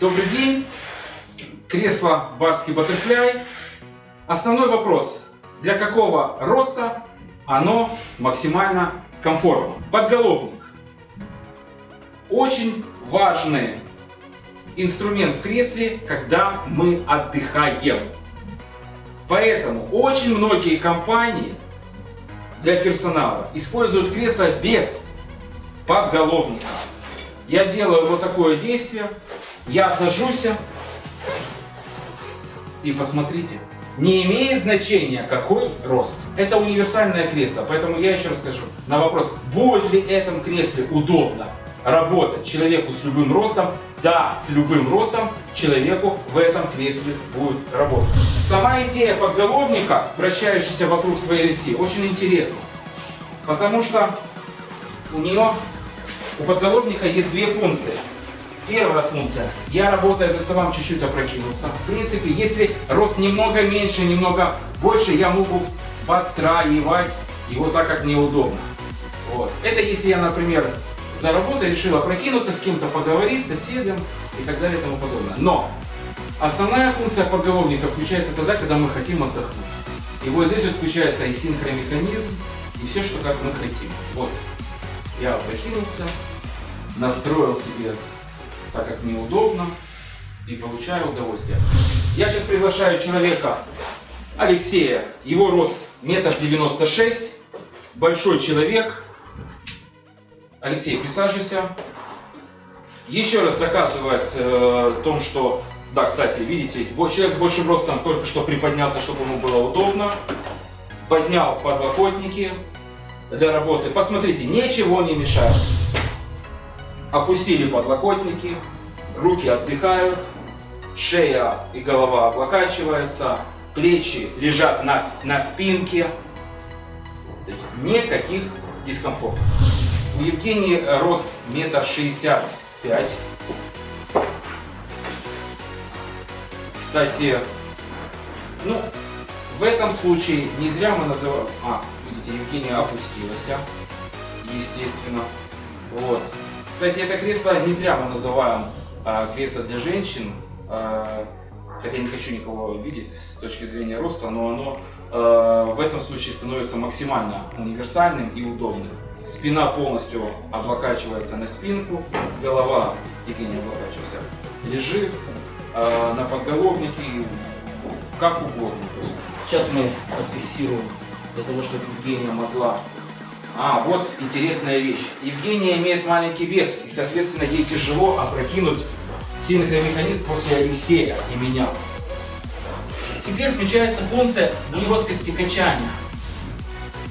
Добрый день. Кресло Барский Баттерфляй. Основной вопрос. Для какого роста оно максимально комфортно? Подголовник. Очень важный инструмент в кресле, когда мы отдыхаем. Поэтому очень многие компании для персонала используют кресло без подголовника. Я делаю вот такое действие. Я сажусь. И посмотрите, не имеет значения какой рост. Это универсальное кресло, поэтому я еще раз скажу на вопрос, будет ли этом кресле удобно работать человеку с любым ростом, да, с любым ростом человеку в этом кресле будет работать. Сама идея подголовника, вращающаяся вокруг своей оси, очень интересна. Потому что у нее, у подголовника есть две функции. Первая функция. Я, работая за столом, чуть-чуть опрокинулся. В принципе, если рост немного меньше, немного больше, я могу подстраивать его так, как мне удобно. Вот. Это если я, например, за работой решил опрокинуться, с кем-то поговорить, соседям и так далее и тому подобное. Но основная функция подголовника включается тогда, когда мы хотим отдохнуть. И вот здесь вот включается и синхромеханизм, и все, что как мы хотим. Вот. Я опрокинулся, настроил себе так, как мне удобно, и получаю удовольствие. Я сейчас приглашаю человека, Алексея, его рост метр девяносто шесть, большой человек. Алексей, присаживайся. Еще раз доказывает э, том, что, да, кстати, видите, человек с большим ростом только что приподнялся, чтобы ему было удобно. Поднял подлокотники для работы. Посмотрите, ничего не мешает. Опустили подлокотники, руки отдыхают, шея и голова облокачиваются, плечи лежат на, на спинке. То есть никаких дискомфортов. У Евгении рост метр шестьдесят пять. Кстати, ну, в этом случае не зря мы называем... А, видите, Евгения опустилась, естественно. Вот. Кстати, это кресло не зря мы называем а, кресло для женщин. А, хотя не хочу никого видеть с точки зрения роста, но оно а, в этом случае становится максимально универсальным и удобным. Спина полностью облокачивается на спинку, голова, Евгений облокачивался, лежит а, на подголовнике, как угодно. Сейчас мы отфиксируем для того, чтобы Евгения могла а, вот интересная вещь. Евгения имеет маленький вес, и, соответственно, ей тяжело опрокинуть синхромеханизм после Алексея и меня. Теперь включается функция жесткости качания.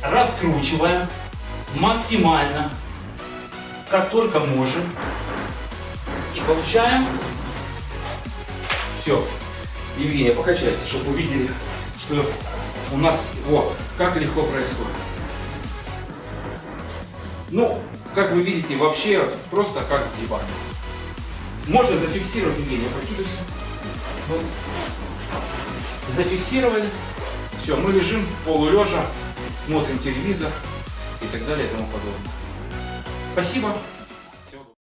Раскручиваем максимально, как только можем. И получаем. Все. Евгения, покачайся, чтобы увидели, что у нас, вот, как легко происходит. Ну, как вы видите, вообще просто как в. Можно зафиксировать, Евгений, прокидывайся. Вот. Зафиксировали. Все, мы лежим полулежа, смотрим телевизор и так далее и тому подобное. Спасибо.